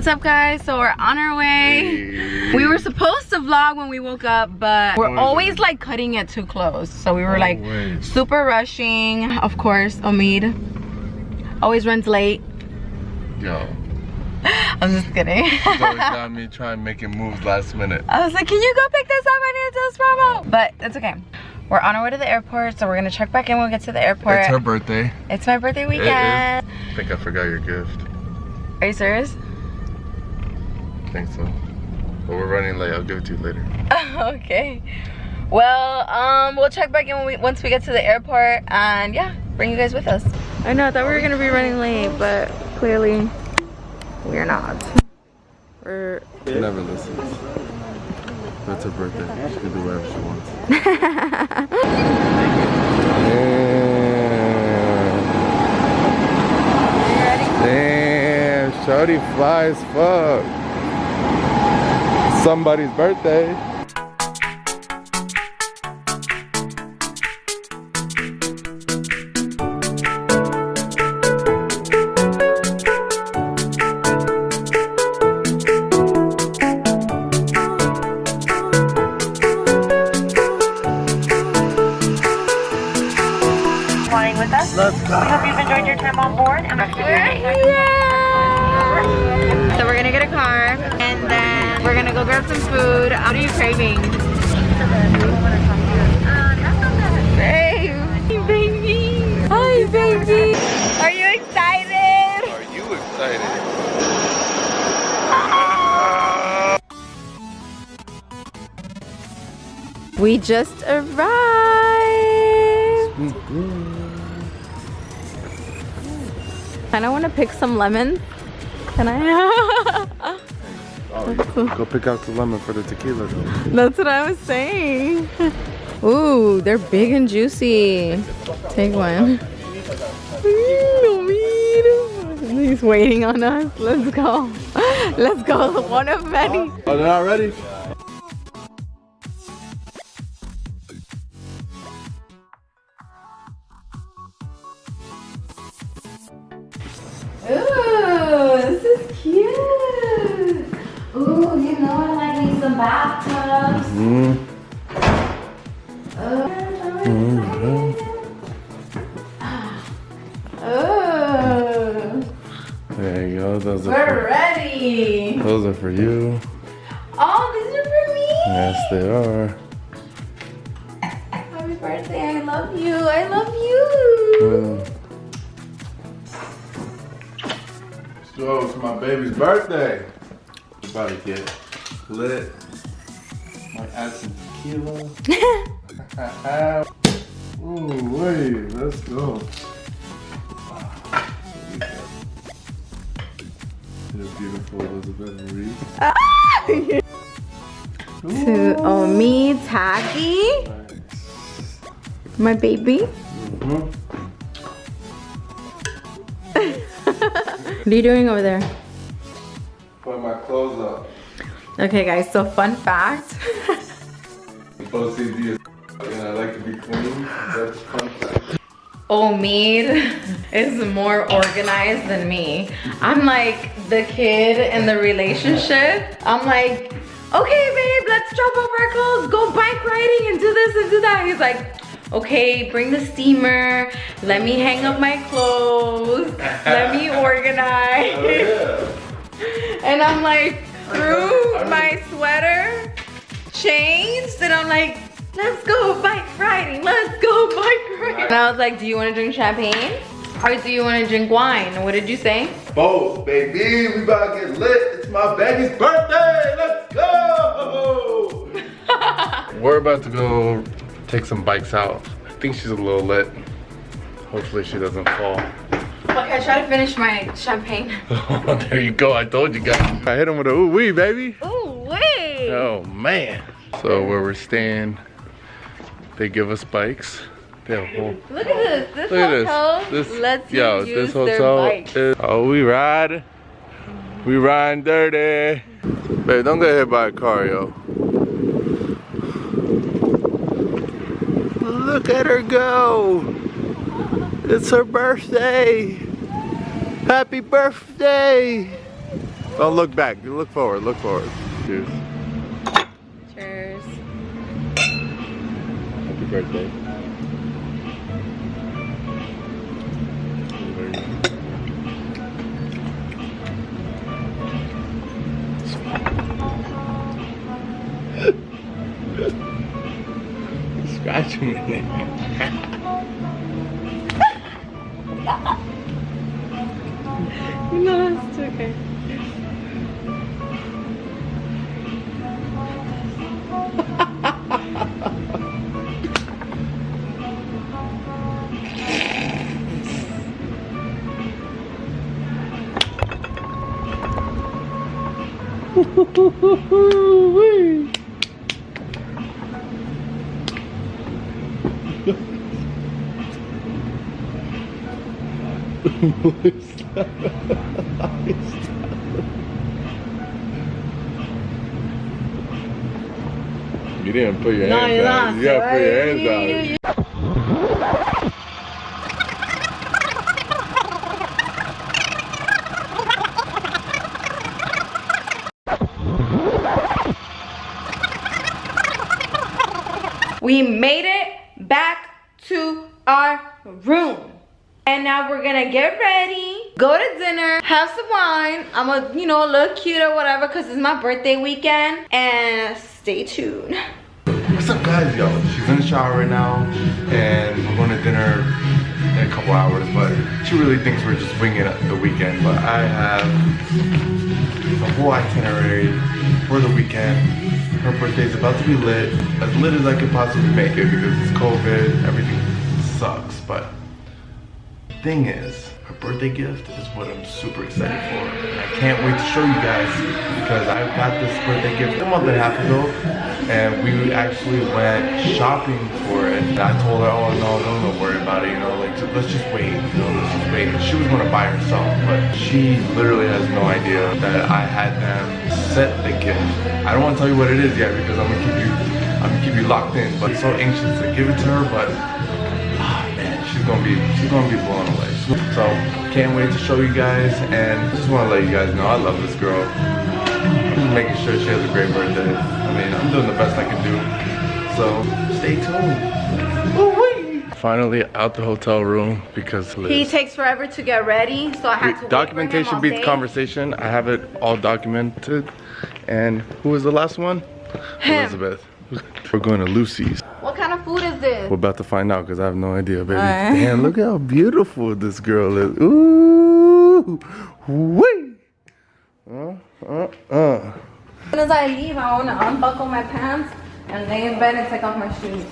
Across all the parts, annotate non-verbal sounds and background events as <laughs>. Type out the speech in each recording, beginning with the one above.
What's up guys? So we're on our way. We were supposed to vlog when we woke up, but we're Always. like cutting it too close. So we were like super rushing. Of course, Omid always runs late. Yo, <laughs> I'm just kidding. always <laughs> got me trying making moves last minute. I was like, can you go pick this up? I need to do this promo. But it's okay. We're on our way to the airport, so we're gonna check back in when we get to the airport. It's her birthday. It's my birthday weekend. I think I forgot your gift. Are you serious? I think so. But we're running late. I'll give it to you later. <laughs> okay. Well, um, we'll check back in when we, once we get to the airport, and yeah, bring you guys with us. I know, I thought we were gonna be running late, but clearly we're not. We're She never listens. That's her birthday. She can do whatever she wants. <laughs> Damn, Shorty fly as fuck. Somebody's birthday. flying with us. Let's go. We hope you've enjoyed your time on board and rest go grab some food. What are you craving? Babe. Hey, baby. Hi, baby. Are you excited? Are you excited? We just arrived. Kind of want to pick some lemons. Can I? <laughs> Go pick out the lemon for the tequila. That's what I was saying. <laughs> Ooh, they're big and juicy. Take one. <laughs> He's waiting on us. Let's go. <laughs> Let's go. One of many. Oh, they're not ready? Like me some bathtubs. Mm. Ooh, There you go. Those are we're for, ready. those are for you. Oh, these are for me. Yes, they are. Happy birthday. I love you. I love you. Mm. So it's my baby's birthday. About to get lit. Might add some tequila. <laughs> <laughs> Ooh, wait, let's go. The beautiful Elizabeth Reese. <laughs> to oh me, Tacky, my baby. Mhm. What are you doing over there? Put my clothes up. Okay, guys. So fun fact. OCD is and I like to be clean. That's fun fact. Omid is more organized than me. I'm like the kid in the relationship. I'm like, okay, babe, let's drop off our clothes, go bike riding and do this and do that. He's like, okay, bring the steamer, let me hang up my clothes, let me <laughs> organize. Oh, yeah. <laughs> And I'm like, threw my sweater, changed, and I'm like, let's go bike riding, let's go bike riding. And I was like, do you wanna drink champagne? Or do you wanna drink wine? What did you say? Both, baby. We about to get lit. It's my baby's birthday. Let's go. <laughs> We're about to go take some bikes out. I think she's a little lit. Hopefully she doesn't fall. Okay, I try to finish my champagne. <laughs> there you go. I told you guys. I hit him with a ooh wee, baby. Ooh, wait. Oh man. So where we're staying, they give us bikes. They have a whole Look at this. This Look at hotel this. This lets yo, you use this hotel their bikes. is oh we ride. We riding dirty. Babe, don't get hit by a car, yo. Look at her go. It's her birthday. Happy birthday. Don't look back. You look forward. Look forward. Cheers. Cheers. Happy birthday. Scratching me. <laughs> <laughs> No, it's okay. <laughs> You didn't put your No, hands not. You gotta put your hands down. We made it back to our room. And now we're gonna get ready, go to dinner, have some wine. I'm a, you know, look cute or whatever because it's my birthday weekend. And stay tuned. What's up, guys? Yo, she's in the shower right now, and we're going to dinner in a couple hours. But she really thinks we're just winging the weekend. But I have the whole itinerary for the weekend. Her birthday's about to be lit, as lit as I could possibly make it because it's COVID. Everything sucks, but thing is, her birthday gift is what I'm super excited for. And I can't wait to show you guys because I got this birthday gift a month and a half ago and we actually went shopping for it. And I told her, oh no, don't, don't worry about it, you know, like let's just wait, you know, let's just wait. She was gonna buy herself, but she literally has no idea that I had them set the gift. I don't wanna tell you what it is yet because I'm gonna keep you I'm gonna keep you locked in, but so anxious to give it to her, but she's gonna be she's gonna be blown away. So can't wait to show you guys and just wanna let you guys know I love this girl. I'm just making sure she has a great birthday. I mean, I'm doing the best I can do. So stay tuned. Finally out the hotel room because Liz. He takes forever to get ready, so I had to wait for him documentation beats day. conversation. I have it all documented. And who was the last one? Him. Elizabeth. <laughs> We're going to Lucy's. What kind of food is this? We're about to find out because I have no idea, baby. Alright. Damn, look how <laughs> beautiful this girl is. Ooh, wee. Uh, uh, uh. As soon as I leave, I want to unbuckle my pants and lay in bed and take off my shoes.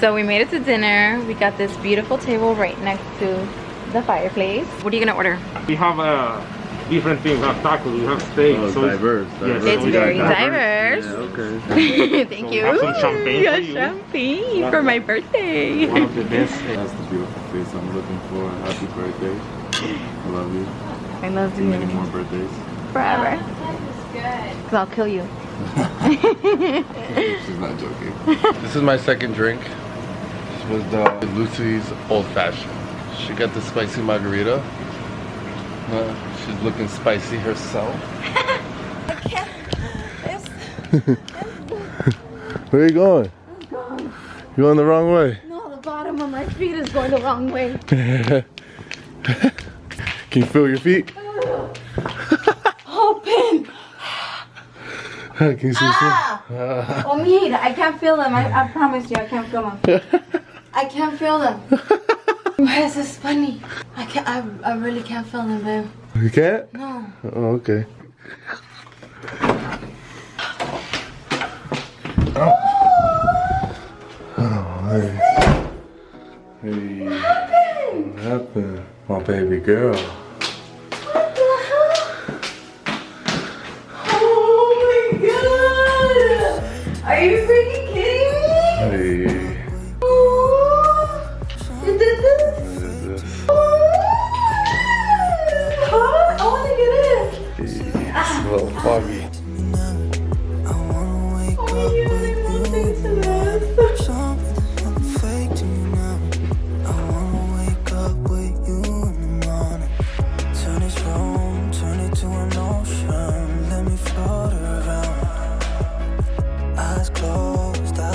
So we made it to dinner. We got this beautiful table right next to the fireplace. What are you gonna order? We have uh, different things. We have tacos, we have steak. Oh, so it's- diverse, Yes. It's we got very diverse. diverse. okay. <laughs> Thank So you. have some champagne Yeah, for you. champagne for my birthday. One of the best. That's the beautiful face I'm looking for. Happy birthday. I love you. I love you. Many more birthdays. forever. Cause I'll kill you. <laughs> She's not joking. <laughs> this is my second drink. This was the Lucy's Old Fashioned. She got the spicy margarita. Uh, she's looking spicy herself. <laughs> Where are you going? You're going the wrong way. No, the bottom of my feet is going the wrong way. <laughs> Can you feel your feet? <laughs> Open! Can you see? Ah! Oh, mira, I can't feel them. I, I promise you, I can't feel them. I can't feel them. Why is this funny. I can't. I, I really can't feel them, babe. You can't? No. Oh, okay. Oh, hey. Hey. What happened? My baby girl.